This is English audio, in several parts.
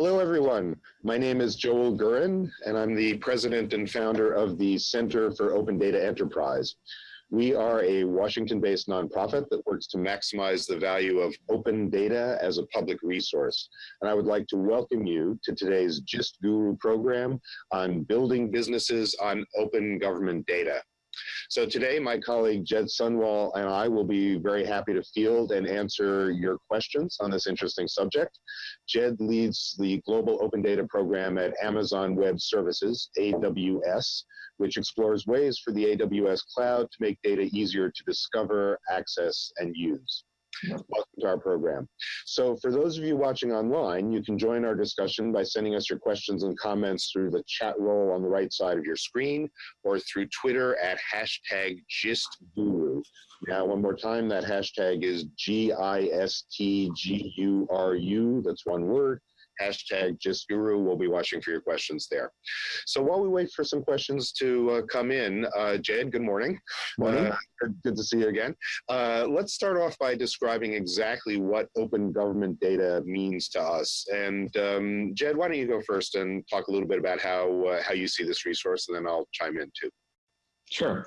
Hello, everyone. My name is Joel Gurin, and I'm the president and founder of the Center for Open Data Enterprise. We are a Washington-based nonprofit that works to maximize the value of open data as a public resource. And I would like to welcome you to today's GIST Guru program on building businesses on open government data. So today, my colleague Jed Sundwall and I will be very happy to field and answer your questions on this interesting subject. Jed leads the Global Open Data Program at Amazon Web Services, AWS, which explores ways for the AWS cloud to make data easier to discover, access, and use. Welcome to our program. So for those of you watching online, you can join our discussion by sending us your questions and comments through the chat roll on the right side of your screen or through Twitter at hashtag GistGuru. Now, one more time, that hashtag is G-I-S-T-G-U-R-U, that's one word, hashtag GistGuru. We'll be watching for your questions there. So while we wait for some questions to uh, come in, uh, Jed, good morning. Morning. Uh, good to see you again. Uh, let's start off by describing exactly what open government data means to us. And um, Jed, why don't you go first and talk a little bit about how, uh, how you see this resource, and then I'll chime in too. Sure.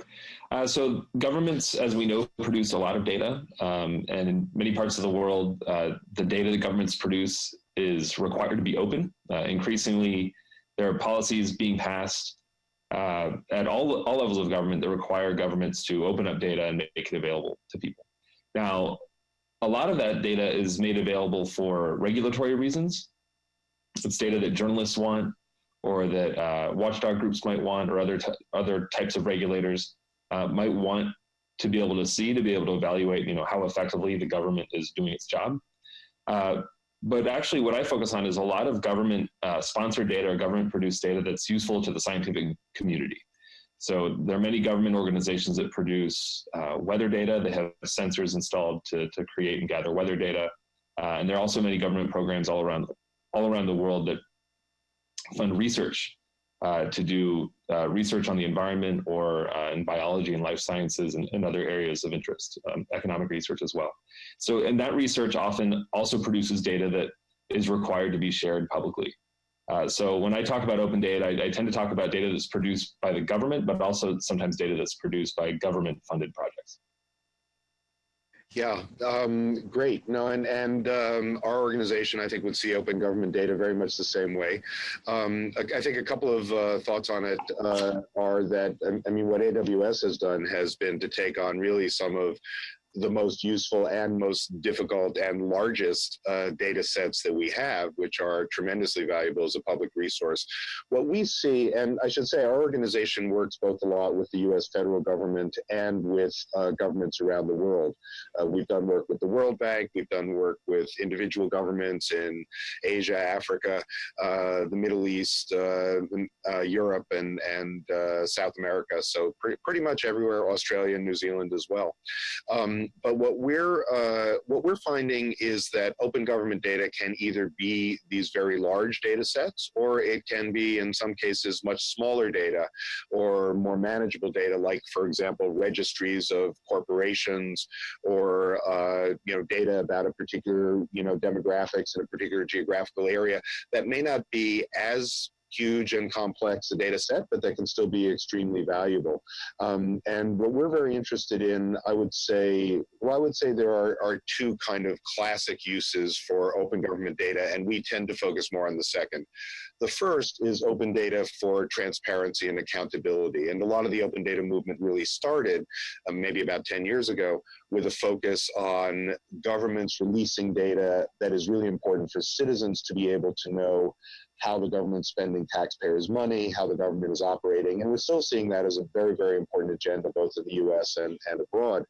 Uh, so governments, as we know, produce a lot of data, um, and in many parts of the world, uh, the data that governments produce is required to be open. Uh, increasingly, there are policies being passed uh, at all, all levels of government that require governments to open up data and make it available to people. Now, a lot of that data is made available for regulatory reasons. It's data that journalists want or that uh, watchdog groups might want or other, other types of regulators uh, might want to be able to see, to be able to evaluate you know, how effectively the government is doing its job. Uh, but actually what I focus on is a lot of government uh, sponsored data or government produced data that's useful to the scientific community. So there are many government organizations that produce uh, weather data. They have sensors installed to, to create and gather weather data. Uh, and there are also many government programs all around, all around the world that fund research uh, to do uh, research on the environment or uh, in biology and life sciences and, and other areas of interest, um, economic research as well. So, and that research often also produces data that is required to be shared publicly. Uh, so when I talk about open data, I, I, tend to talk about data that's produced by the government, but also sometimes data that's produced by government funded projects. Yeah, um, great. No, and and um, our organization, I think, would see open government data very much the same way. Um, I, I, think a couple of uh, thoughts on it uh, are that I mean, what AWS has done has been to take on really some of the most useful and most difficult and largest uh, data sets that we have, which are tremendously valuable as a public resource. What we see, and I should say our organization works both a lot with the US federal government and with uh, governments around the world. Uh, we've done work with the World Bank, we've done work with individual governments in Asia, Africa, uh, the Middle East, uh, uh, Europe, and, and South America. So pre pretty much everywhere, Australia and New Zealand as well. Um, but what we're uh, what we're finding is that open government data can either be these very large data sets, or it can be, in some cases, much smaller data or more manageable data, like, for example, registries of corporations or uh, you know data about a particular you know demographics in a particular geographical area that may not be as huge and complex a data set, but that can still be extremely valuable. Um, and what we're very interested in, I would say, well, I would say there are, are two kind of classic uses for open government data, and we tend to focus more on the second. The first is open data for transparency and accountability. And a lot of the open data movement really started um, maybe about 10 years ago with a focus on governments releasing data that is really important for citizens to be able to know how the government's spending taxpayers' money, how the government is operating. And we're still seeing that as a very, very important agenda, both in the US and, and abroad.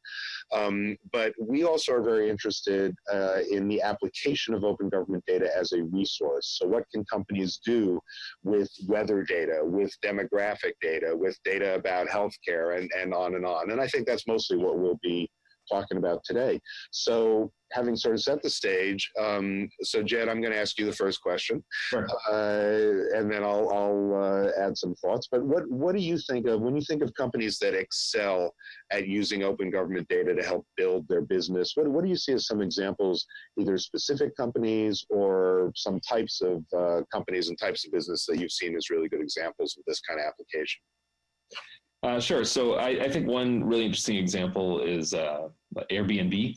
Um, but we also are very interested uh, in the application of open government data as a resource. So what can companies do with weather data, with demographic data, with data about healthcare and, and on and on. And I think that's mostly what we'll be talking about today. So having sort of set the stage, um, so Jed, I'm going to ask you the first question, sure. uh, and then I'll, I'll uh, add some thoughts. But what what do you think of when you think of companies that excel at using open government data to help build their business? What what do you see as some examples, either specific companies or some types of uh, companies and types of business that you've seen as really good examples of this kind of application? Uh, sure. So I, I, think one really interesting example is uh, Airbnb.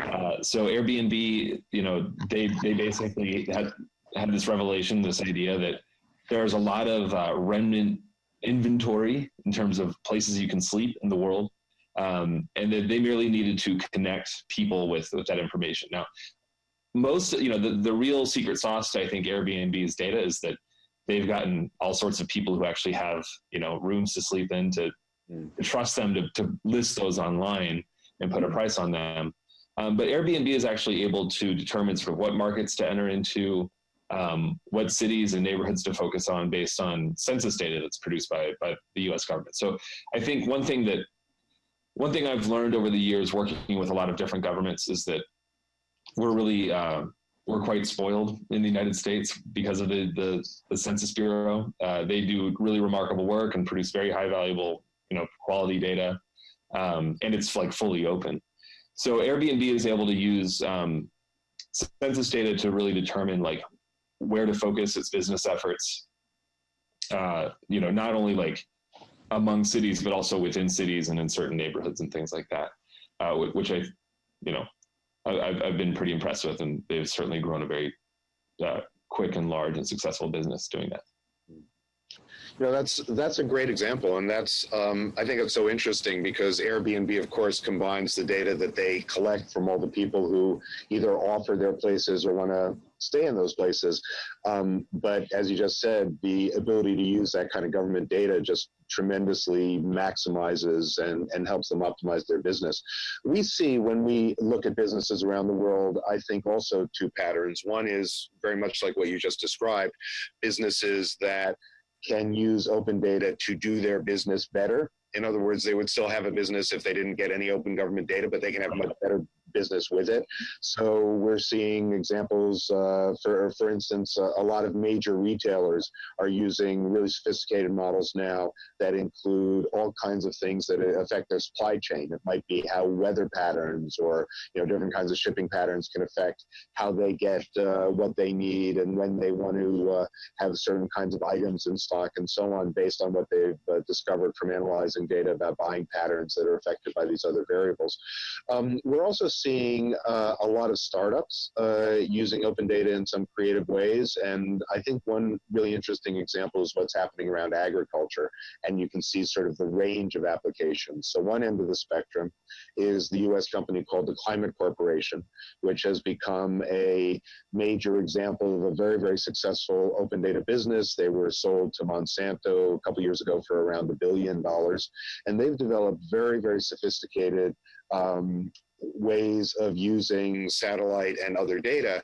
Uh, so Airbnb, you know, they they basically had had this revelation, this idea that there's a lot of uh, remnant inventory in terms of places you can sleep in the world, um, and that they merely needed to connect people with with that information. Now, most, you know, the the real secret sauce to I think Airbnb's data is that they've gotten all sorts of people who actually have you know rooms to sleep in to, mm. to trust them to, to list those online and put a price on them. Um, but airbnb is actually able to determine sort of what markets to enter into um, what cities and neighborhoods to focus on based on census data that's produced by, by the us government. So i think one thing that one thing i've learned over the years working with a lot of different governments is that we're really uh, we're quite spoiled in the United States because of the the, the Census Bureau. Uh, they do really remarkable work and produce very high valuable, you know, quality data, um, and it's like fully open. So Airbnb is able to use um, census data to really determine like where to focus its business efforts. Uh, you know, not only like among cities, but also within cities and in certain neighborhoods and things like that, uh, which I, you know, I've, I've been pretty impressed with, and they've certainly grown a very uh, quick and large and successful business doing that. You know, that's that's a great example, and that's um, I think it's so interesting because Airbnb, of course, combines the data that they collect from all the people who either offer their places or want to stay in those places. Um, but as you just said, the ability to use that kind of government data just tremendously maximizes and, and helps them optimize their business. We see when we look at businesses around the world, I think also two patterns. One is very much like what you just described, businesses that can use open data to do their business better. In other words, they would still have a business if they didn't get any open government data, but they can have much better business with it. So we're seeing examples, uh, for, for instance, uh, a lot of major retailers are using really sophisticated models now that include all kinds of things that affect their supply chain. It might be how weather patterns or you know different kinds of shipping patterns can affect how they get uh, what they need and when they want to uh, have certain kinds of items in stock and so on based on what they've uh, discovered from analyzing data about buying patterns that are affected by these other variables. Um, we're also seeing uh, a lot of startups uh, using open data in some creative ways. And I think one really interesting example is what's happening around agriculture. And you can see sort of the range of applications. So one end of the spectrum is the US company called the Climate Corporation, which has become a major example of a very, very successful open data business. They were sold to Monsanto a couple years ago for around a billion dollars. And they've developed very, very sophisticated um, ways of using satellite and other data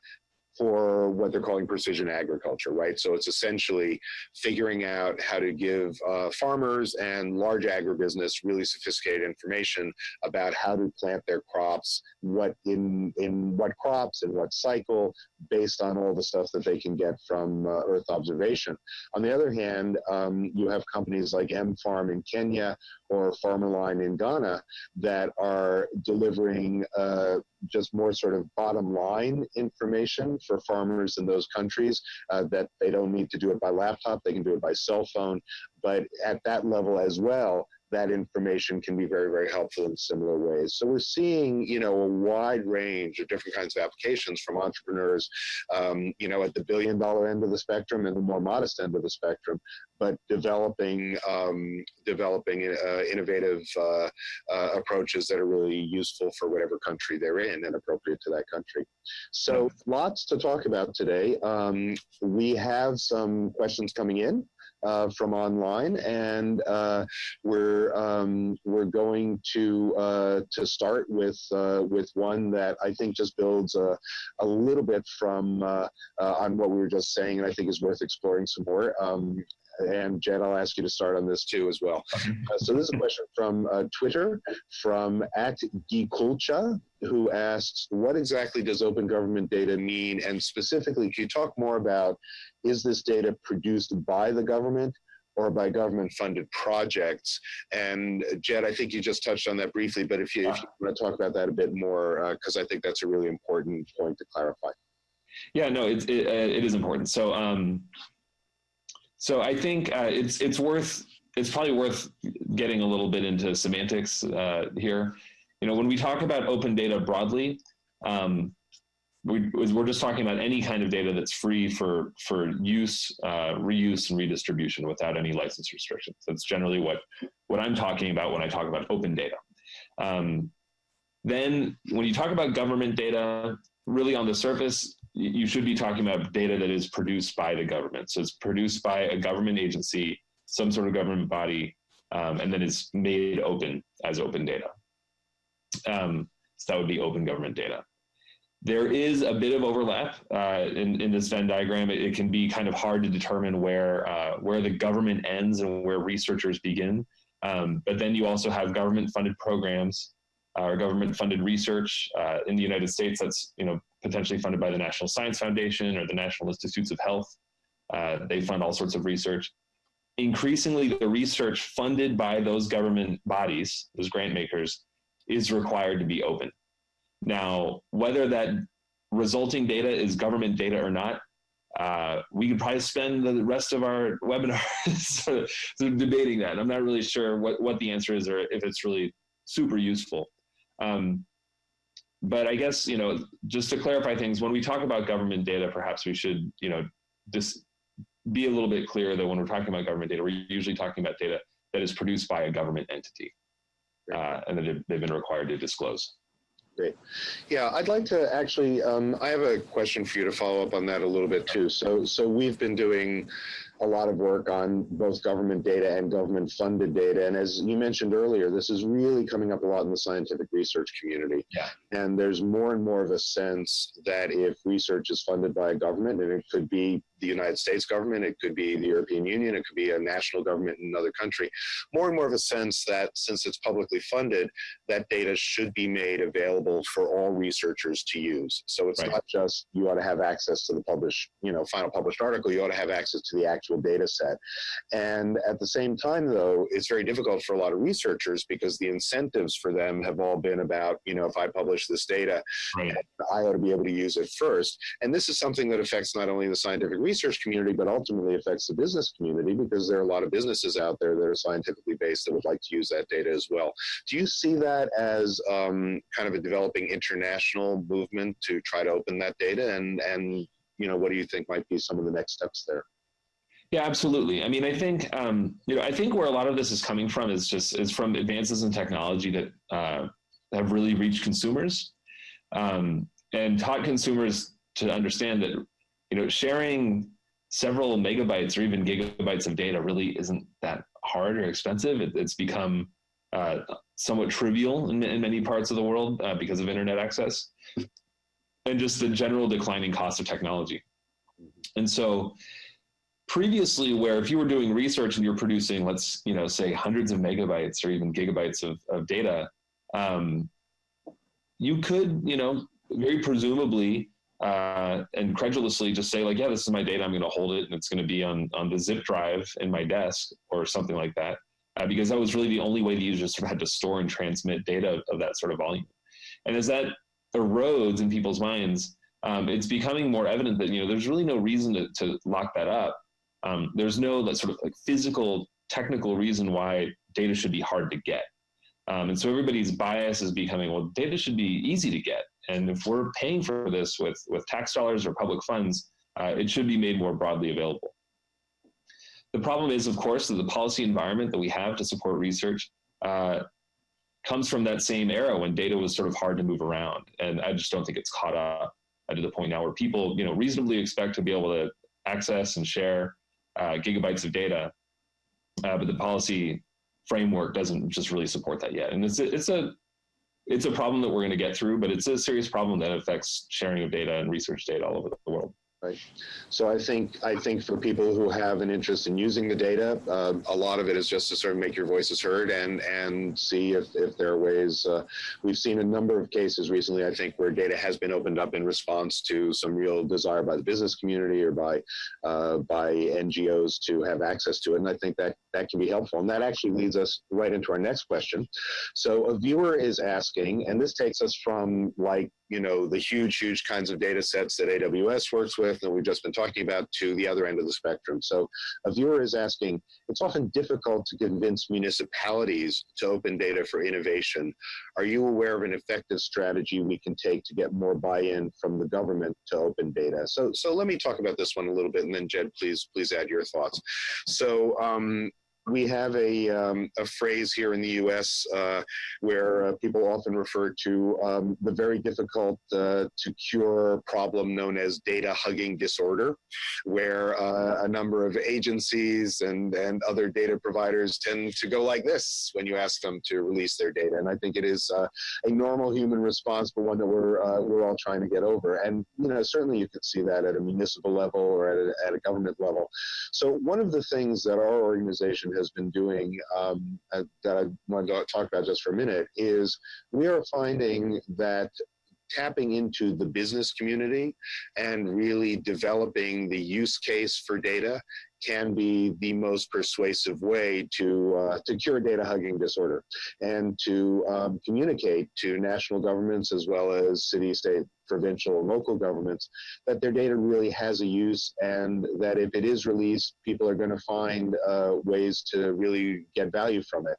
for what they're calling precision agriculture, right? So it's essentially figuring out how to give uh, farmers and large agribusiness really sophisticated information about how to plant their crops, what in in what crops and what cycle, based on all the stuff that they can get from uh, Earth observation. On the other hand, um, you have companies like M Farm in Kenya or Farmerline in Ghana that are delivering uh, just more sort of bottom line information for farmers in those countries uh, that they don't need to do it by laptop, they can do it by cell phone. But at that level as well, that information can be very, very helpful in similar ways. So we're seeing, you know, a wide range of different kinds of applications from entrepreneurs, um, you know, at the billion dollar end of the spectrum and the more modest end of the spectrum, but developing um, developing uh, innovative uh, uh, approaches that are really useful for whatever country they're in and appropriate to that country. So lots to talk about today. Um, we have some questions coming in uh, from online, and uh, we're um, we're going to uh, to start with uh, with one that I think just builds a, a little bit from uh, uh, on what we were just saying, and I think is worth exploring some more. Um, and Jed, I'll ask you to start on this too as well. Uh, so this is a question from uh, Twitter from at Gikulcha, who asks, what exactly does open government data mean? And specifically, can you talk more about, is this data produced by the government? or by government funded projects. And Jed, I think you just touched on that briefly, but if you, if you want to talk about that a bit more, because uh, I think that's a really important point to clarify. Yeah, no, it, it, uh, it is important. So, um, so I think uh, it's it's worth it's probably worth getting a little bit into semantics uh, here. You know, when we talk about open data broadly, um, we, we're just talking about any kind of data that's free for for use, uh, reuse, and redistribution without any license restrictions. That's generally what what I'm talking about when I talk about open data. Um, then, when you talk about government data, really on the surface, you should be talking about data that is produced by the government. So it's produced by a government agency, some sort of government body, um, and then it's made open as open data. Um, so that would be open government data. There is a bit of overlap uh, in, in this Venn diagram. It, it, can be kind of hard to determine where, uh, where the government ends and where researchers begin. Um, but then you also have government funded programs uh, or government funded research uh, in the United States that's you know potentially funded by the National Science Foundation or the National Institutes of Health. Uh, they fund all sorts of research. Increasingly, the research funded by those government bodies, those grant makers, is required to be open. Now, whether that resulting data is government data or not, uh, we could probably spend the rest of our webinar debating that. I'm not really sure what, what the answer is or if it's really super useful. Um, but I guess, you know, just to clarify things, when we talk about government data, perhaps we should, you know, just be a little bit clear that when we're talking about government data, we're usually talking about data that is produced by a government entity uh, and that they've been required to disclose. Great. Yeah, I'd like to actually, um, I have a question for you to follow up on that a little bit too. So, so we've been doing a lot of work on both government data and government funded data. And as you mentioned earlier, this is really coming up a lot in the scientific research community. Yeah. And there's more and more of a sense that if research is funded by a government, and it could be the United States government, it could be the European Union, it could be a national government in another country, more and more of a sense that since it's publicly funded, that data should be made available for all researchers to use. So it's right. not just you ought to have access to the published, you know, final published article, you ought to have access to the actual data set. And at the same time, though, it's very difficult for a lot of researchers because the incentives for them have all been about, you know, if I publish this data, right. I ought to be able to use it first. And this is something that affects not only the scientific research community, but ultimately affects the business community because there are a lot of businesses out there that are scientifically based that would like to use that data as well. Do you see that as um, kind of a developing international movement to try to open that data? And, and you know, what do you think might be some of the next steps there? Yeah, absolutely. I mean, I think um, you know, I think where a lot of this is coming from is just is from advances in technology that uh, have really reached consumers um, and taught consumers to understand that you know sharing several megabytes or even gigabytes of data really isn't that hard or expensive. It, it's become uh, somewhat trivial in, in, many parts of the world uh, because of internet access and just the general declining cost of technology. And so previously where if you were doing research and you're producing, let's, you know, say hundreds of megabytes or even gigabytes of, of data, um, you could, you know, very presumably uh, and credulously just say like, yeah, this is my data. I'm going to hold it and it's going to be on, on the zip drive in my desk or something like that. Uh, because that was really the only way the user sort of had to store and transmit data of that sort of volume. And as that erodes in people's minds, um, it's becoming more evident that, you know, there's really no reason to, to lock that up. Um, there's no that sort of like physical, technical reason why data should be hard to get. Um, and so everybody's bias is becoming, well, data should be easy to get. And if we're paying for this with, with tax dollars or public funds, uh, it should be made more broadly available. The problem is, of course, that the policy environment that we have to support research uh, comes from that same era when data was sort of hard to move around. And I just don't think it's caught up to the point now where people, you know, reasonably expect to be able to access and share uh, gigabytes of data, uh, but the policy framework doesn't just really support that yet. And it's a, it's a it's a problem that we're going to get through, but it's a serious problem that affects sharing of data and research data all over the world. Right. So I think I think for people who have an interest in using the data, uh, a lot of it is just to sort of make your voices heard and and see if, if there are ways. Uh, we've seen a number of cases recently, I think, where data has been opened up in response to some real desire by the business community or by uh, by NGOs to have access to it, and I think that that can be helpful. And that actually leads us right into our next question. So a viewer is asking, and this takes us from like you know, the huge, huge kinds of data sets that AWS works with and we've just been talking about to the other end of the spectrum. So a viewer is asking, it's often difficult to convince municipalities to open data for innovation. Are you aware of an effective strategy we can take to get more buy-in from the government to open data? So, so let me talk about this one a little bit and then Jed, please, please add your thoughts. So um, we have a, um, a phrase here in the U.S. Uh, where uh, people often refer to um, the very difficult uh, to cure problem known as data hugging disorder, where uh, a number of agencies and, and other data providers tend to go like this when you ask them to release their data. And I think it is uh, a normal human response, but one that we're, uh, we're all trying to get over. And, you know, certainly you can see that at a municipal level or at a, at a government level. So one of the things that our organization been doing um, uh, that I want to talk about just for a minute is we are finding that tapping into the business community and really developing the use case for data can be the most persuasive way to uh, to cure data hugging disorder and to um, communicate to national governments as well as city, state, provincial, and local governments that their data really has a use and that if it is released, people are going to find uh, ways to really get value from it.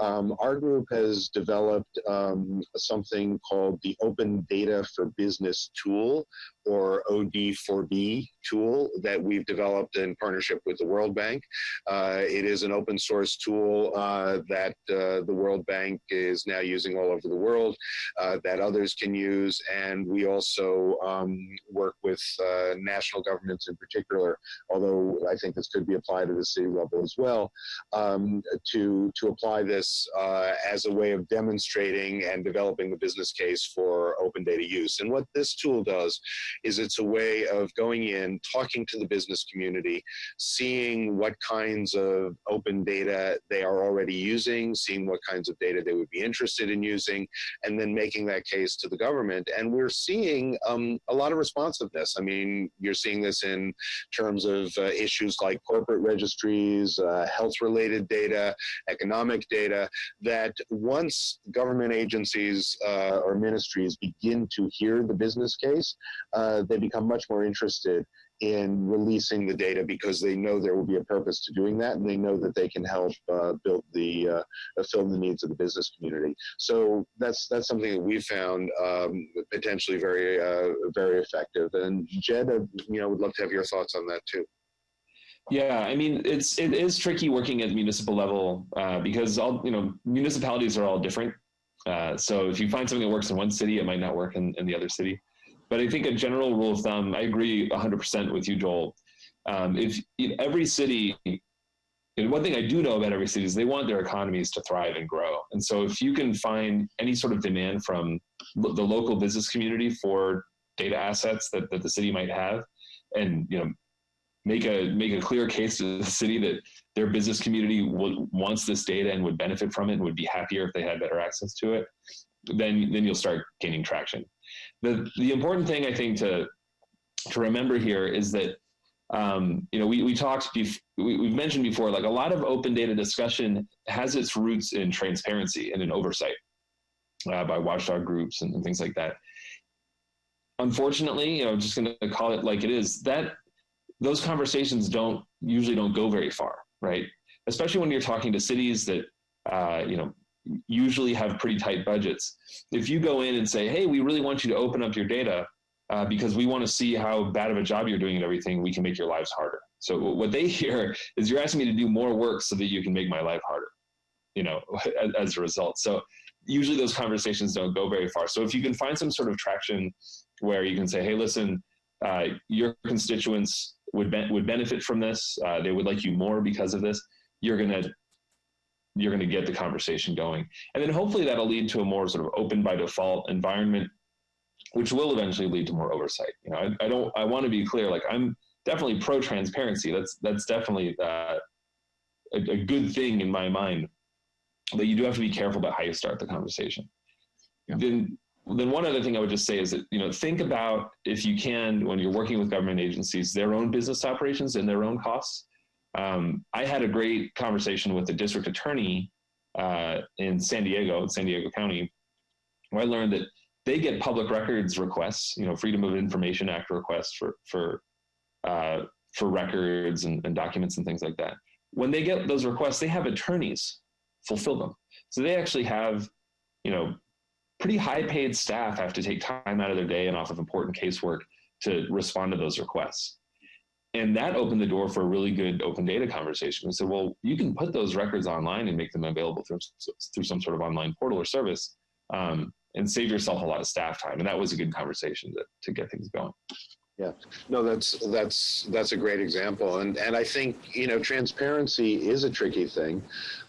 Um, our group has developed um, something called the Open Data for Business tool, or OD4B tool that we've developed in partnership with the World Bank. Uh, it is an open source tool uh, that uh, the World Bank is now using all over the world uh, that others can use. And we also um, work with uh, national governments in particular, although I think this could be applied at the city level as well, um, to, to apply this uh, as a way of demonstrating and developing the business case for open data use. And what this tool does is it's a way of going in, talking to the business community, seeing what kinds of open data they are already using, seeing what kinds of data they would be interested in using, and then making that case to the government. And we're seeing um, a lot of responsiveness. I mean, you're seeing this in terms of uh, issues like corporate registries, uh, health-related data, economic data, that once government agencies uh, or ministries begin to hear the business case, uh, uh, they become much more interested in releasing the data because they know there will be a purpose to doing that and they know that they can help uh, build the uh, fill the needs of the business community. So that's that's something that we found um, potentially very uh, very effective. And jed uh, you know would love to have your thoughts on that too yeah, I mean it's it is tricky working at municipal level uh, because all you know municipalities are all different. Uh, so if you find something that works in one city, it might not work in, in the other city. But I think a general rule of thumb, I agree 100% with you, Joel. Um, if in every city, and one thing I do know about every city is they want their economies to thrive and grow. And so if you can find any sort of demand from the local business community for data assets that, that the city might have, and you know, make a make a clear case to the city that their business community wants this data and would benefit from it and would be happier if they had better access to it, then then you'll start gaining traction. The, the important thing I think to, to remember here is that, um, you know, we, we talked, we, we've mentioned before, like a lot of open data discussion has its roots in transparency and in oversight uh, by watchdog groups and, and things like that. Unfortunately, you know, just going to call it like it is, that those conversations don't usually don't go very far, right? Especially when you're talking to cities that, uh, you know, usually have pretty tight budgets. If you go in and say, hey, we really want you to open up your data uh, because we want to see how bad of a job you're doing and everything, we can make your lives harder. So what they hear is you're asking me to do more work so that you can make my life harder, you know, as a result. So usually those conversations don't go very far. So if you can find some sort of traction where you can say, hey, listen, uh, your constituents would, be would benefit from this. Uh, they would like you more because of this. You're going to you're going to get the conversation going. And then hopefully that'll lead to a more sort of open by default environment which will eventually lead to more oversight. You know, I, I don't. I want to be clear. Like I'm definitely pro transparency. That's that's definitely uh, a, a good thing in my mind. But you do have to be careful about how you start the conversation. Yeah. Then then one other thing I would just say is that you know think about if you can when you're working with government agencies their own business operations and their own costs. Um, I had a great conversation with the district attorney uh, in San Diego, San Diego County, where I learned that they get public records requests, you know, Freedom of Information Act requests for for uh, for records and, and documents and things like that. When they get those requests, they have attorneys fulfill them. So they actually have, you know, pretty high paid staff have to take time out of their day and off of important casework to respond to those requests. And that opened the door for a really good open data conversation. We said, well, you can put those records online and make them available through, through some sort of online portal or service um, and save yourself a lot of staff time. And that was a good conversation to, to get things going. Yeah, no, that's that's that's a great example, and and I think you know transparency is a tricky thing.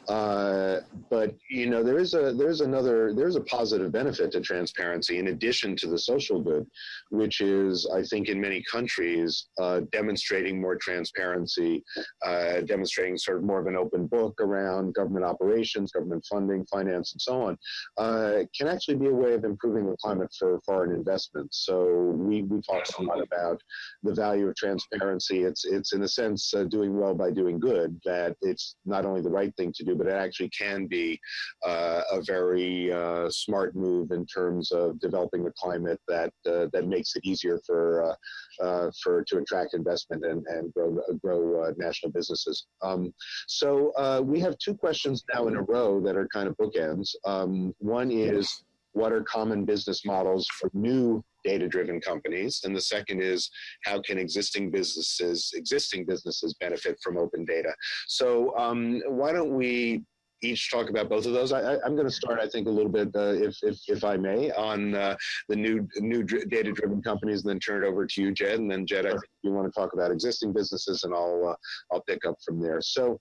Uh, but you know there is a there's another there's a positive benefit to transparency in addition to the social good, which is I think in many countries uh, demonstrating more transparency, uh, demonstrating sort of more of an open book around government operations, government funding, finance, and so on, uh, can actually be a way of improving the climate for foreign investments. So we we talked a lot about the value of transparency. It's it's in a sense uh, doing well by doing good. That it's not only the right thing to do but it actually can be uh, a very uh, smart move in terms of developing a climate that uh, that makes it easier for uh, uh, for to attract investment and, and grow grow national businesses. Um, so we have two questions now in a row that are kind of bookends. Um, one is what are common business models for new data-driven companies, and the second is how can existing businesses existing businesses benefit from open data. So um, why don't we each talk about both of those. I, am going to start, I think, a little bit, uh, if, if, if I may, on uh, the new new data-driven companies, and then turn it over to you, Jed. And then, Jed, I think you want to talk about existing businesses, and I'll uh, I'll pick up from there. So,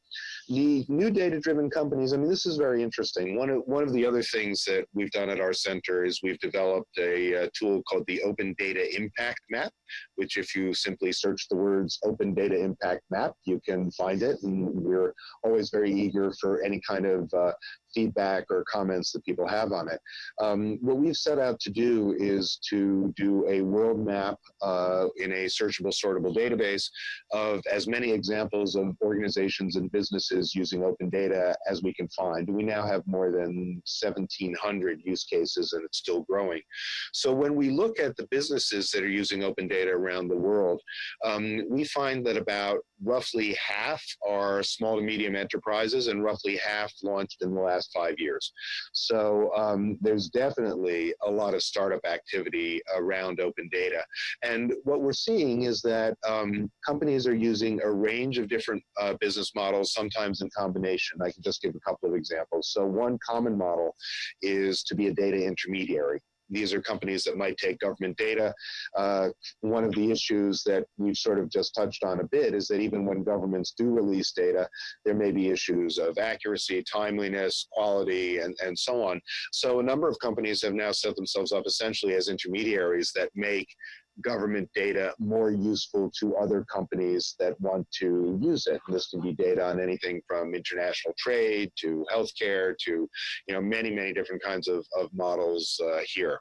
the new data-driven companies. I mean, this is very interesting. One of one of the other things that we've done at our center is we've developed a, a tool called the Open Data Impact Map, which, if you simply search the words "Open Data Impact Map," you can find it. And we're always very eager for any kind of uh, feedback or comments that people have on it. Um, what we've set out to do is to do a world map uh, in a searchable, sortable database of as many examples of organizations and businesses using open data as we can find. We now have more than 1,700 use cases and it's still growing. So when we look at the businesses that are using open data around the world, um, we find that about roughly half are small to medium enterprises and roughly half launched in the last five years. So um, there's definitely a lot of startup activity around open data. And what we're seeing is that um, companies are using a range of different uh, business models, sometimes in combination. I can just give a couple of examples. So one common model is to be a data intermediary. These are companies that might take government data. Uh, one of the issues that we've sort of just touched on a bit is that even when governments do release data, there may be issues of accuracy, timeliness, quality, and, and so on. So a number of companies have now set themselves up essentially as intermediaries that make government data more useful to other companies that want to use it. And this can be data on anything from international trade to healthcare to, you know, many, many different kinds of, of models uh, here.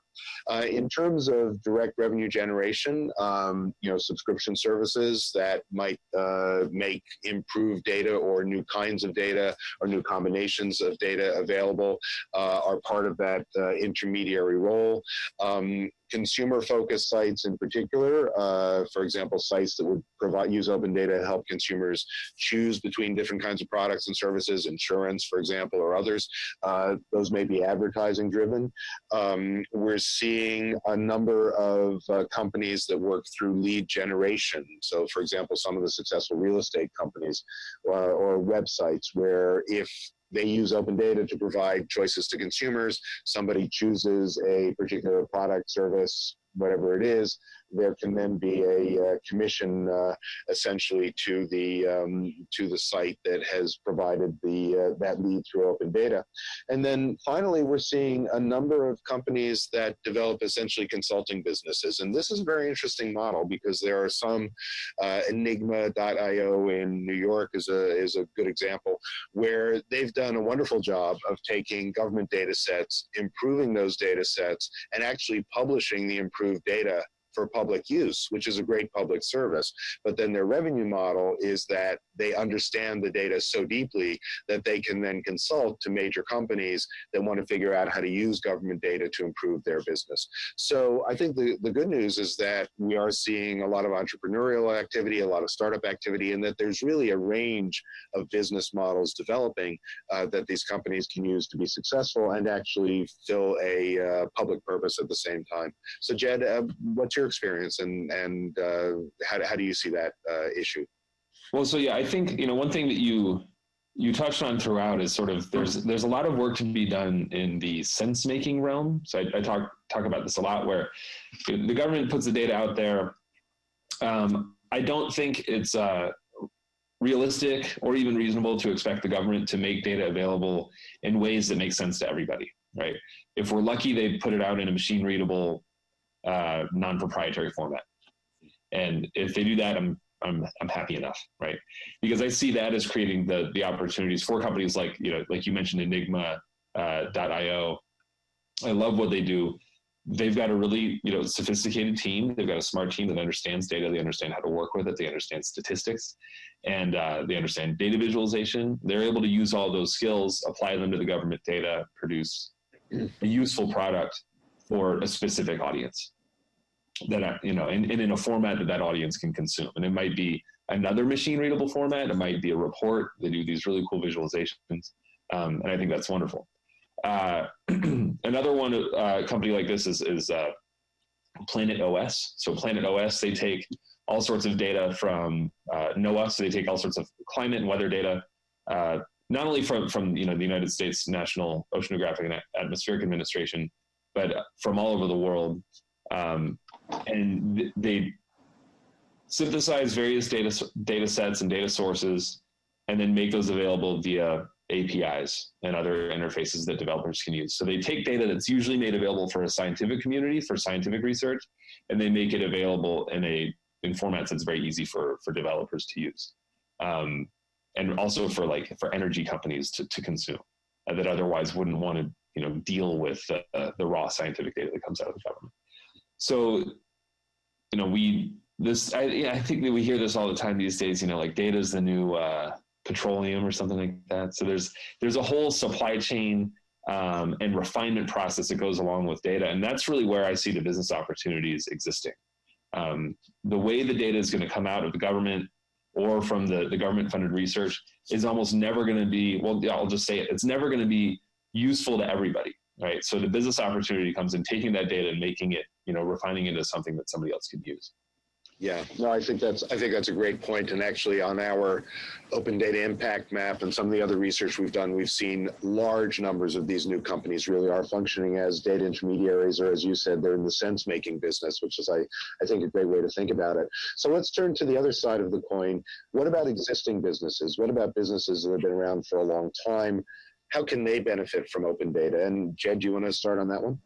Uh, in terms of direct revenue generation, um, you know, subscription services that might uh, make improved data or new kinds of data or new combinations of data available uh, are part of that uh, intermediary role. Um, consumer focused sites in particular, uh, for example, sites that would provide use open data to help consumers choose between different kinds of products and services, insurance, for example, or others. Uh, those may be advertising driven. Um, we're seeing a number of uh, companies that work through lead generation. So, for example, some of the successful real estate companies uh, or websites where if they use open data to provide choices to consumers. Somebody chooses a particular product, service, whatever it is, there can then be a uh, commission uh, essentially to the um, to the site that has provided the uh, that lead through open data. And then finally, we're seeing a number of companies that develop essentially consulting businesses. And this is a very interesting model because there are some uh, Enigma.io in New York is a is a good example where they've done a wonderful job of taking government data sets, improving those data sets, and actually publishing the improved data for public use, which is a great public service. But then their revenue model is that they understand the data so deeply that they can then consult to major companies that want to figure out how to use government data to improve their business. So I think the, the good news is that we are seeing a lot of entrepreneurial activity, a lot of startup activity, and that there's really a range of business models developing uh, that these companies can use to be successful and actually fill a uh, public purpose at the same time. So Jed, uh, what's your experience and and uh, how how do you see that uh, issue? Well, so yeah, I think you know one thing that you you touched on throughout is sort of there's there's a lot of work to be done in the sense making realm. So I, I talk talk about this a lot, where the government puts the data out there. Um, I don't think it's uh, realistic or even reasonable to expect the government to make data available in ways that make sense to everybody. Right? If we're lucky, they put it out in a machine readable uh, non-proprietary format. And if they do that, I'm I'm I'm happy enough, right? Because I see that as creating the the opportunities for companies like you know like you mentioned Enigma uh. I love what they do. They've got a really you know sophisticated team. They've got a smart team that understands data. They understand how to work with it. They understand statistics, and uh, they understand data visualization. They're able to use all those skills, apply them to the government data, produce a useful product for a specific audience that you know, and, and in a format that that audience can consume. And it might be another machine readable format. It might be a report. They do these really cool visualizations, um, and I think that's wonderful. Uh, another one, uh, company like this is is uh, Planet OS. So Planet OS, they take all sorts of data from uh, NOAA. So they take all sorts of climate and weather data, uh, not only from from you know the United States National Oceanographic and Atmospheric Administration, but from all over the world. Um, and th- they synthesize various data data sets and data sources, and then make those available via APIs and other interfaces that developers can use. So they take data that's usually made available for a scientific community for scientific research, and they make it available in a in formats that's very easy for for developers to use, um, and also for like for energy companies to to consume uh, that otherwise wouldn't want to you know deal with uh, the raw scientific data that comes out of the government. So, you know, we this I, I think that we hear this all the time these days. You know, like data is the new uh, petroleum or something like that. So there's there's a whole supply chain um, and refinement process that goes along with data, and that's really where I see the business opportunities existing. Um, the way the data is going to come out of the government or from the, the government funded research is almost never going to be well i'll just say it it's never going to be useful to everybody right so the business opportunity comes in taking that data and making it you know, refining it into something that somebody else could use. Yeah, no, I think that's I think that's a great point. And actually, on our open data impact map and some of the other research we've done, we've seen large numbers of these new companies really are functioning as data intermediaries, or as you said, they're in the sense making business, which is I I think a great way to think about it. So let's turn to the other side of the coin. What about existing businesses? What about businesses that have been around for a long time? How can they benefit from open data? And Jed, do you want to start on that one?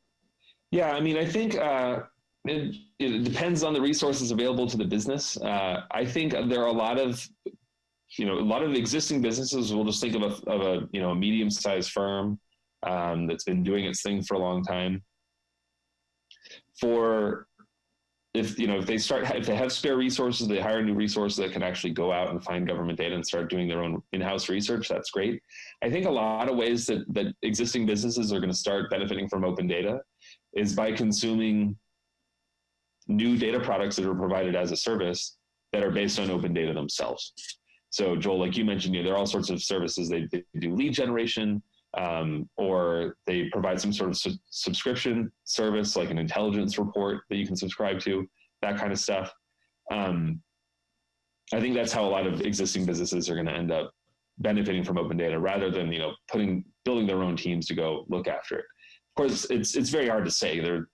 Yeah, I mean, I think uh, it, it, depends on the resources available to the business. Uh, I think there are a lot of, you know, a lot of existing businesses. We'll just think of a, of a you know, a medium-sized firm um, that's been doing its thing for a long time. For if you know if they start if they have spare resources, they hire new resources that can actually go out and find government data and start doing their own in-house research. That's great. I think a lot of ways that that existing businesses are going to start benefiting from open data is by consuming new data products that are provided as a service that are based on open data themselves. So Joel, like you mentioned, you know, there are all sorts of services. They, they do lead generation, um, or they provide some sort of su subscription service, like an intelligence report that you can subscribe to, that kind of stuff. Um, I think that's how a lot of existing businesses are going to end up benefiting from open data, rather than you know putting building their own teams to go look after it of course, it's it's very hard to say. There, are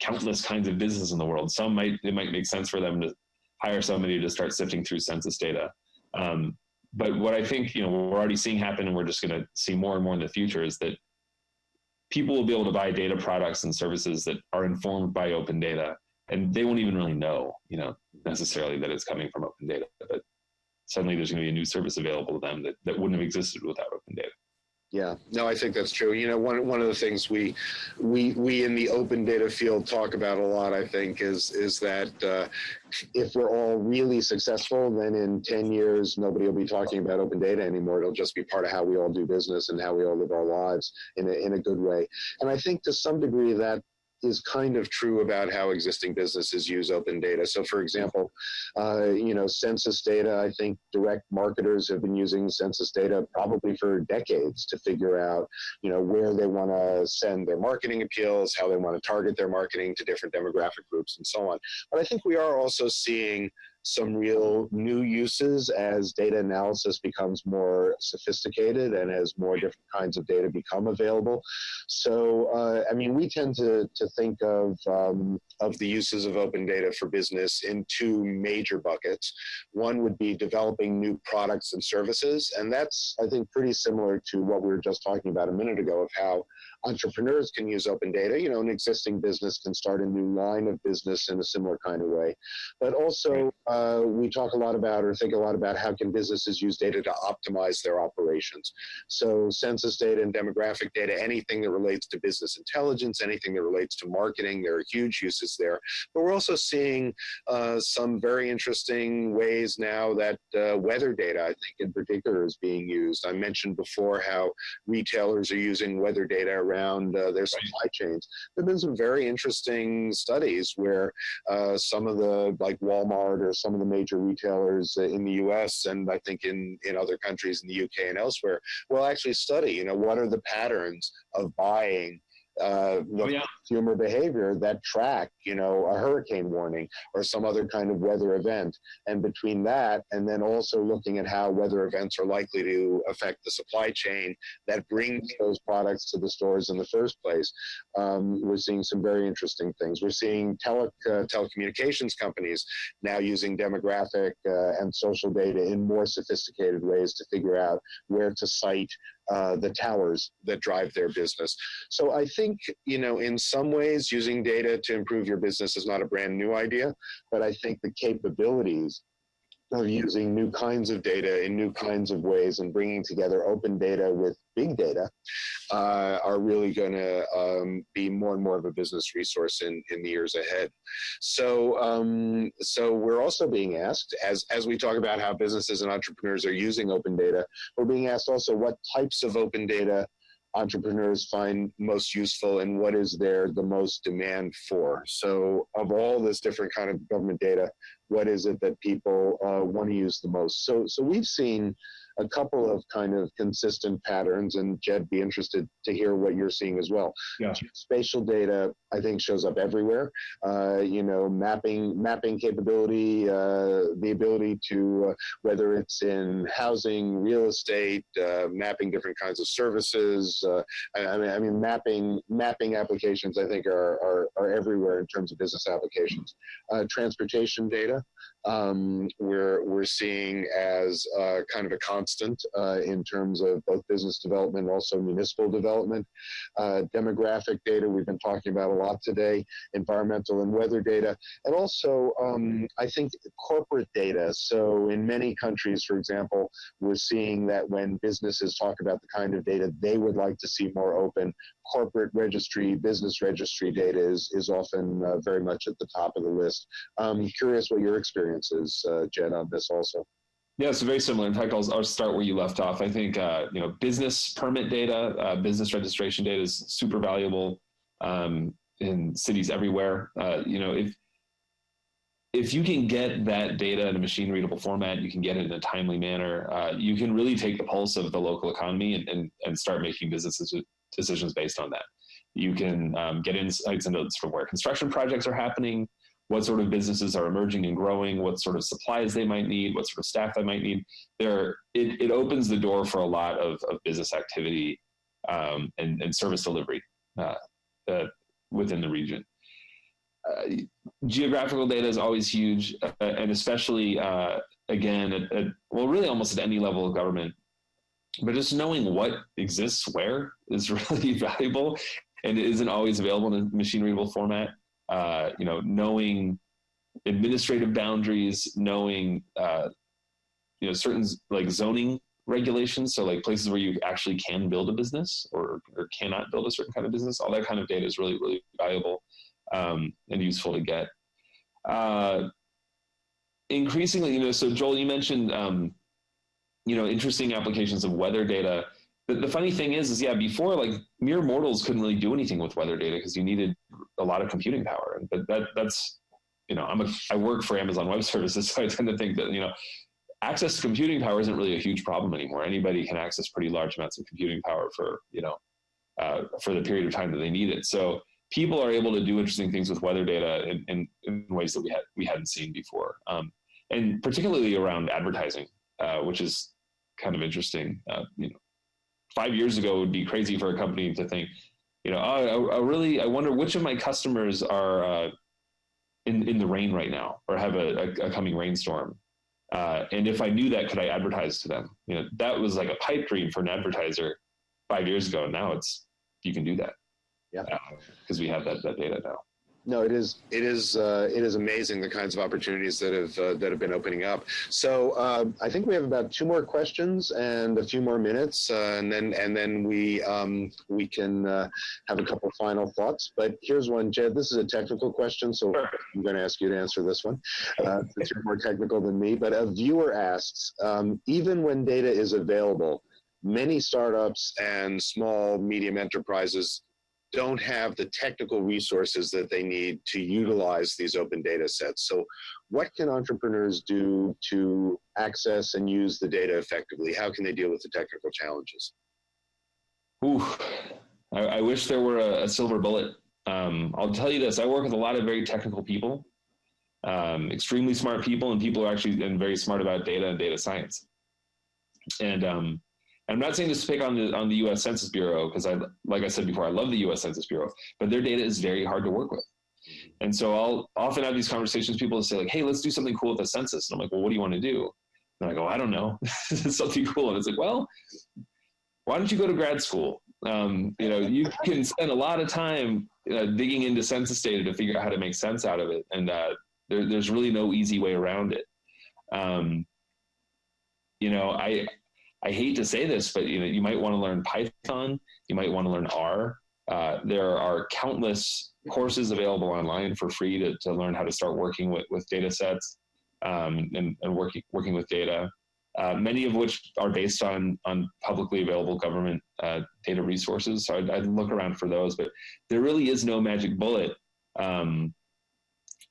countless kinds of business in the world. Some might it might make sense for them to hire somebody to start sifting through census data. Um, but what I think you know we're already seeing happen, and we're just going to see more and more in the future, is that people will be able to buy data products and services that are informed by open data, and they won't even really know, you know, necessarily that it's coming from open data. But suddenly, there's going to be a new service available to them that, that wouldn't have existed without open data. Yeah, no, I think that's true. You know, one one of the things we we we in the open data field talk about a lot, I think, is is that uh, if we're all really successful, then in ten years nobody will be talking about open data anymore. It'll just be part of how we all do business and how we all live our lives in a in a good way. And I think to some degree that is kind of true about how existing businesses use open data. So, for example, uh, you know, census data. I think direct marketers have been using census data probably for decades to figure out, you know, where they want to send their marketing appeals, how they want to target their marketing to different demographic groups, and so on. But I think we are also seeing some real new uses as data analysis becomes more sophisticated and as more different kinds of data become available. So, uh, I mean, we tend to, to think of, um, of the uses of open data for business in two major buckets. One would be developing new products and services, and that's, I think, pretty similar to what we were just talking about a minute ago of how entrepreneurs can use open data. You know, an existing business can start a new line of business in a similar kind of way. But also, uh, we talk a lot about or think a lot about how can businesses use data to optimize their operations. So census data and demographic data, anything that relates to business intelligence, anything that relates to marketing, there are huge uses there. But we're also seeing uh, some very interesting ways now that uh, weather data, I think in particular, is being used. I mentioned before how retailers are using weather data around uh, their supply chains. There have been some very interesting studies where uh, some of the, like Walmart or some of the major retailers in the US and I think in, in other countries in the UK and elsewhere will actually study, you know, what are the patterns of buying uh, oh, yeah. consumer behavior that track, you know, a hurricane warning or some other kind of weather event. And between that and then also looking at how weather events are likely to affect the supply chain that brings those products to the stores in the first place, um, we're seeing some very interesting things. We're seeing tele uh, telecommunications companies now using demographic uh, and social data in more sophisticated ways to figure out where to site uh, the towers that drive their business. So I think, you know, in some ways, using data to improve your business is not a brand new idea, but I think the capabilities of using new kinds of data in new kinds of ways and bringing together open data with big data uh, are really going to um, be more and more of a business resource in, in the years ahead. So, um, so we're also being asked, as, as we talk about how businesses and entrepreneurs are using open data, we're being asked also what types of open data entrepreneurs find most useful and what is there the most demand for. So of all this different kind of government data, what is it that people uh, want to use the most? So, so we've seen a couple of kind of consistent patterns, and Jed, be interested to hear what you're seeing as well. Yeah. Spatial data, I think, shows up everywhere. Uh, you know, mapping mapping capability, uh, the ability to uh, whether it's in housing, real estate, uh, mapping different kinds of services. Uh, I, I, mean, I mean, mapping mapping applications, I think, are are, are everywhere in terms of business applications. Uh, transportation data um, we're we're seeing as uh, kind of a constant uh, in terms of both business development and also municipal development. Uh, demographic data we've been talking about a lot today, environmental and weather data, and also um, I think corporate data. So in many countries, for example, we're seeing that when businesses talk about the kind of data they would like to see more open, corporate registry, business registry data is, is often uh, very much at the top of the list. I'm curious what your experience is, uh, on this also. Yeah, it's very similar. In fact, I'll, I'll start where you left off. I think uh, you know business permit data, uh, business registration data is super valuable um, in cities everywhere. Uh, you know, if if you can get that data in a machine readable format, you can get it in a timely manner. Uh, you can really take the pulse of the local economy and, and, and start making business decisions based on that. You can um, get insights into sort of where construction projects are happening, what sort of businesses are emerging and growing, what sort of supplies they might need, what sort of staff they might need. There, it, it opens the door for a lot of, of business activity um, and, and service delivery uh, uh, within the region. uh, geographical data is always huge, uh, and especially uh, again, at, at, well, really almost at any level of government. But just knowing what exists where is really valuable, and it isn't always available in a machine readable format. Uh, you know, knowing administrative boundaries, knowing uh, you know certain like zoning regulations, so like places where you actually can build a business or, or cannot build a certain kind of business, all that kind of data is really really valuable um, and useful to get. Uh, increasingly, you know, so Joel, you mentioned, um, you know, interesting applications of weather data. The, the funny thing is, is yeah, before like mere mortals couldn't really do anything with weather data because you needed a lot of computing power. But that that's, you know, I'm a, I work for Amazon Web Services, so I tend to think that you know, access to computing power isn't really a huge problem anymore. Anybody can access pretty large amounts of computing power for you know, uh, for the period of time that they need it. So people are able to do interesting things with weather data in, in, in ways that we had we hadn't seen before, um, and particularly around advertising, uh, which is kind of interesting. Uh, you know, five years ago it would be crazy for a company to think, you know, oh, I, I really I wonder which of my customers are uh, in in the rain right now or have a, a, a coming rainstorm. Uh, and if I knew that, could I advertise to them? You know, that was like a pipe dream for an advertiser five years ago. And now it's you can do that yeah because uh, we have that, that data now no it is it is uh, it is amazing the kinds of opportunities that have uh, that have been opening up. So uh, i think we have about two more questions and a few more minutes uh, and then and then we um, we can uh, have a couple final thoughts. But here's one jed this is a technical question so i'm going to ask you to answer this one. Since you're more technical than me but a viewer asks um, even when data is available many startups and small medium enterprises don't have the technical resources that they need to utilize these open data sets. So what can entrepreneurs do to access and use the data effectively? How can they deal with the technical challenges? Ooh, I, I wish there were a, a silver bullet. Um, I'll tell you this, I work with a lot of very technical people, um, extremely smart people, and people who are actually and very smart about data and data science. And um, I'm not saying this to pick on the on the U.S. Census Bureau because I, like I said before, I love the U.S. Census Bureau, but their data is very hard to work with. And so I'll often have these conversations. People say like, "Hey, let's do something cool with the census." And I'm like, "Well, what do you want to do?" And I go, "I don't know, something cool." And it's like, "Well, why don't you go to grad school? Um, you know, you can spend a lot of time uh, digging into census data to figure out how to make sense out of it, and uh, there, there's really no easy way around it." Um, you know, I I hate to say this, but you know, you might want to learn Python, you might want to learn R. Uh, there are countless courses available online for free to, to learn how to start working with, with data sets um, and, and working, working with data, uh, many of which are based on, on publicly available government uh, data resources. So I'd, I'd, look around for those, but there really is no magic bullet um,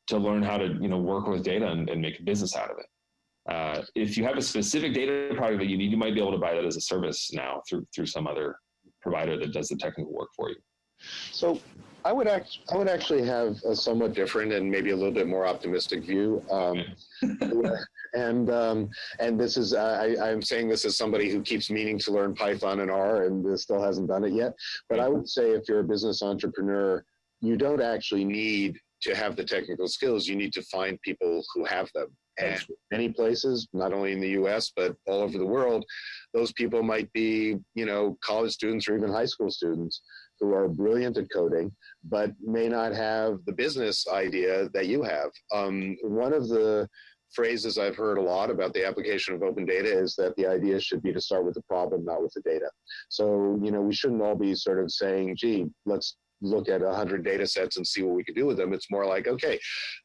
to learn how to you know, work with data and, and make a business out of it. Uh, if you have a specific data product that you need, you might be able to buy that as a service now through through some other provider that does the technical work for you. So I would act, I would actually have a somewhat different and maybe a little bit more optimistic view. Um, and um, and this is I, I'm saying this as somebody who keeps meaning to learn Python and R and still hasn't done it yet. But I would say if you're a business entrepreneur, you don't actually need to have the technical skills. You need to find people who have them. And many places, not only in the US, but all over the world, those people might be, you know, college students or even high school students who are brilliant at coding, but may not have the business idea that you have. Um, one of the phrases I've heard a lot about the application of open data is that the idea should be to start with the problem, not with the data. So, you know, we shouldn't all be sort of saying, gee, let's look at 100 data sets and see what we can do with them. It's more like, okay,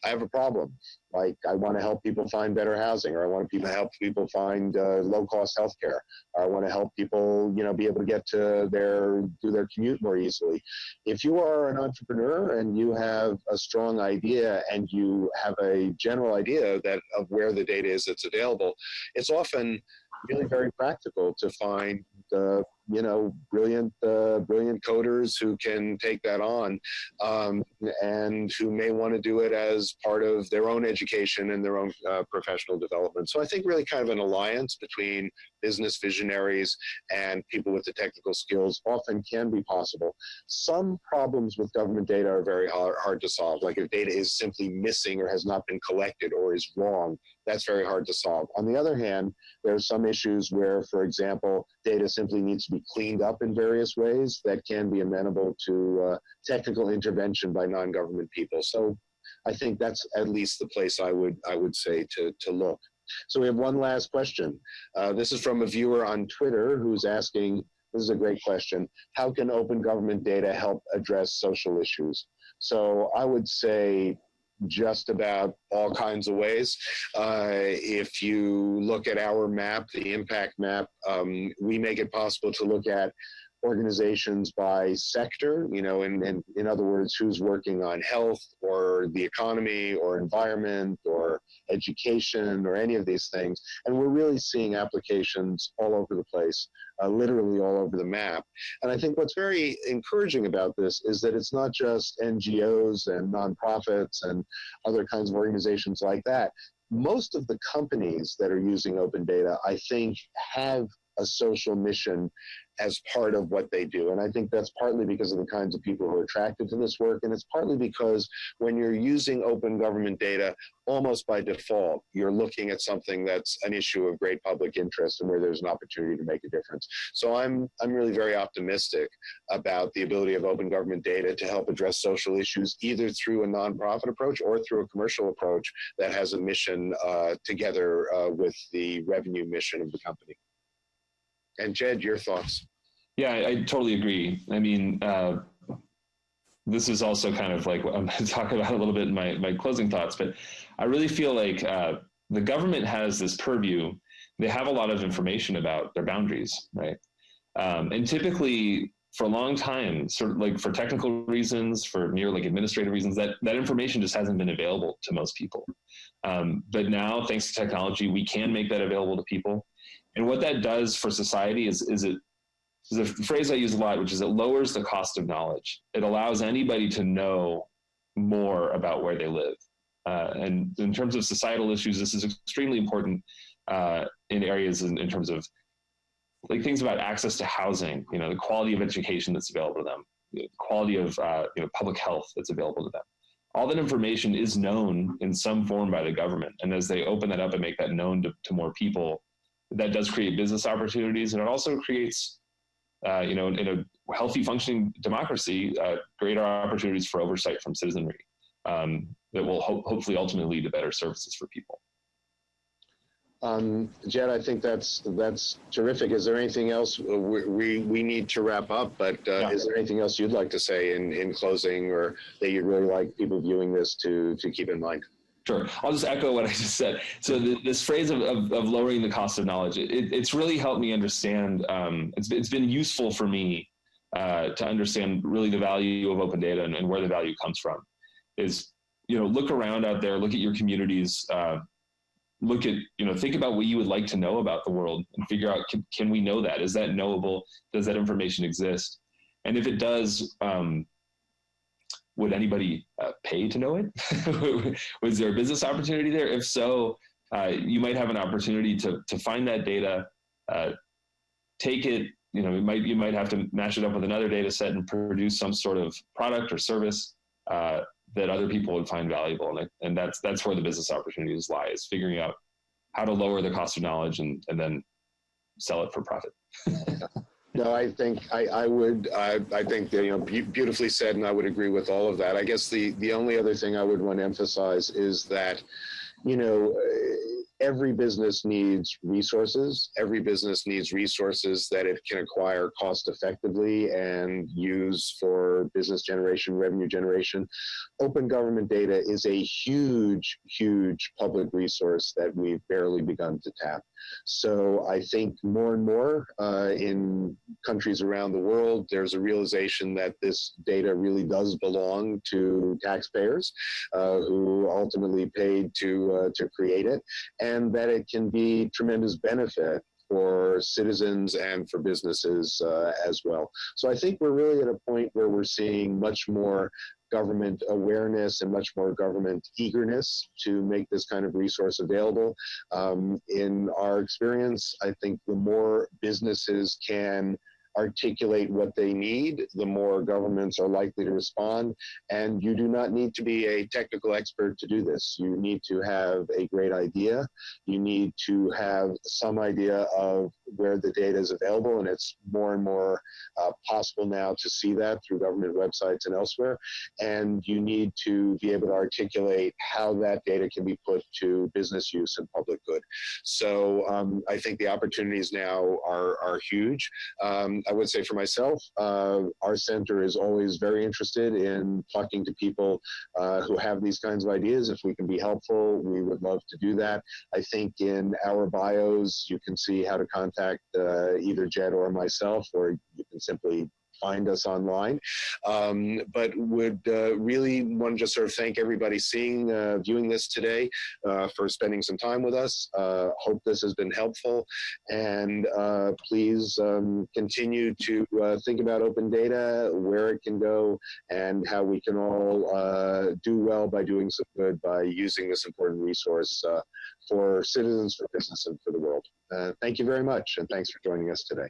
I have a problem. Like I want to help people find better housing, or I want to help people find uh, low cost healthcare. Or I want to help people, you know, be able to get to their do their commute more easily. If you are an entrepreneur and you have a strong idea and you have a general idea that of where the data is that's available, it's often really very practical to find the you know, brilliant, uh, brilliant coders who can take that on um, and who may want to do it as part of their own education and their own uh, professional development. So I think really kind of an alliance between business visionaries and people with the technical skills often can be possible. Some problems with government data are very hard, hard to solve. Like if data is simply missing or has not been collected or is wrong, that's very hard to solve. On the other hand, there are some issues where, for example, data simply needs to be cleaned up in various ways that can be amenable to uh, technical intervention by non-government people. So I think that's at least the place I would I would say to, to look. So we have one last question. Uh, this is from a viewer on Twitter who's asking, this is a great question, how can open government data help address social issues? So I would say just about all kinds of ways. Uh, if you look at our map, the impact map, um, we make it possible to look at organizations by sector, you know, in, in, in other words, who's working on health or the economy or environment or education or any of these things. And we're really seeing applications all over the place, uh, literally all over the map. And I think what's very encouraging about this is that it's not just NGOs and nonprofits and other kinds of organizations like that. Most of the companies that are using open data, I think, have a social mission as part of what they do. And I think that's partly because of the kinds of people who are attracted to this work. And it's partly because when you're using open government data, almost by default, you're looking at something that's an issue of great public interest and where there's an opportunity to make a difference. So I'm, I'm really very optimistic about the ability of open government data to help address social issues, either through a nonprofit approach or through a commercial approach that has a mission uh, together uh, with the revenue mission of the company. And Jed, your thoughts? Yeah, I, I totally agree. I mean, uh, this is also kind of like what I'm going to talk about a little bit in my, my closing thoughts, but I really feel like uh, the government has this purview. They have a lot of information about their boundaries, right? Um, and typically, for a long time, sort of like for technical reasons, for mere like administrative reasons, that that information just hasn't been available to most people. Um, but now, thanks to technology, we can make that available to people. And what that does for society is, is it is a phrase I use a lot, which is it lowers the cost of knowledge. It allows anybody to know more about where they live. Uh, and in terms of societal issues, this is extremely important uh, in areas in, in, terms of like things about access to housing, you know, the quality of education that's available to them, the quality of uh, you know, public health that's available to them. All that information is known in some form by the government. And as they open that up and make that known to, to more people, that does create business opportunities and it also creates uh, you know in a healthy functioning democracy uh, greater opportunities for oversight from citizenry um, that will ho- hopefully ultimately lead to better services for people um, Jed, I think that's that's terrific. Is there anything else we we, we need to wrap up? But uh, yeah. is there anything else you'd like to say in, in closing, or that you'd really like people viewing this to to keep in mind? Sure. I'll just echo what I just said. So this phrase of, of, of, lowering the cost of knowledge, it, it's really helped me understand. Um, it's, it's been useful for me uh, to understand really the value of open data and, and, where the value comes from. Is you know look around out there, look at your communities, uh, look at you know think about what you would like to know about the world, and figure out can, can we know that? Is that knowable? Does that information exist? And if it does, um, would anybody uh, pay to know it? Was there a business opportunity there? If so, uh, you might have an opportunity to to find that data, uh, take it. You know, you might you might have to match it up with another data set and produce some sort of product or service uh, that other people would find valuable. And, and that's that's where the business opportunities lie: is figuring out how to lower the cost of knowledge and and then sell it for profit. No, I think I, I would. I, I think you know, be beautifully said, and I would agree with all of that. I guess the the only other thing I would want to emphasize is that, you know, every business needs resources. Every business needs resources that it can acquire cost effectively and use for business generation, revenue generation. Open government data is a huge, huge public resource that we've barely begun to tap. So I think more and more uh, in countries around the world, there's a realization that this data really does belong to taxpayers uh, who ultimately paid to uh, to create it, and that it can be tremendous benefit for citizens and for businesses uh, as well. So I think we're really at a point where we're seeing much more government awareness and much more government eagerness to make this kind of resource available. Um, in our experience, I think the more businesses can articulate what they need, the more governments are likely to respond. And you do not need to be a technical expert to do this. You need to have a great idea. You need to have some idea of where the data is available. And it's more and more uh, possible now to see that through government websites and elsewhere. And you need to be able to articulate how that data can be put to business use and public good. So um, I think the opportunities now are, are huge. Um, I would say for myself, uh, our center is always very interested in talking to people uh, who have these kinds of ideas. If we can be helpful, we would love to do that. I think in our bios, you can see how to contact uh, either Jed or myself, or you can simply find us online. Um, but would uh, really want to just sort of thank everybody seeing, uh, viewing this today uh, for spending some time with us. Uh, hope this has been helpful. And uh, please um, continue to uh, think about open data, where it can go, and how we can all do well by doing some good by using this important resource for citizens, for business, and for the world. thank you very much, and thanks for joining us today.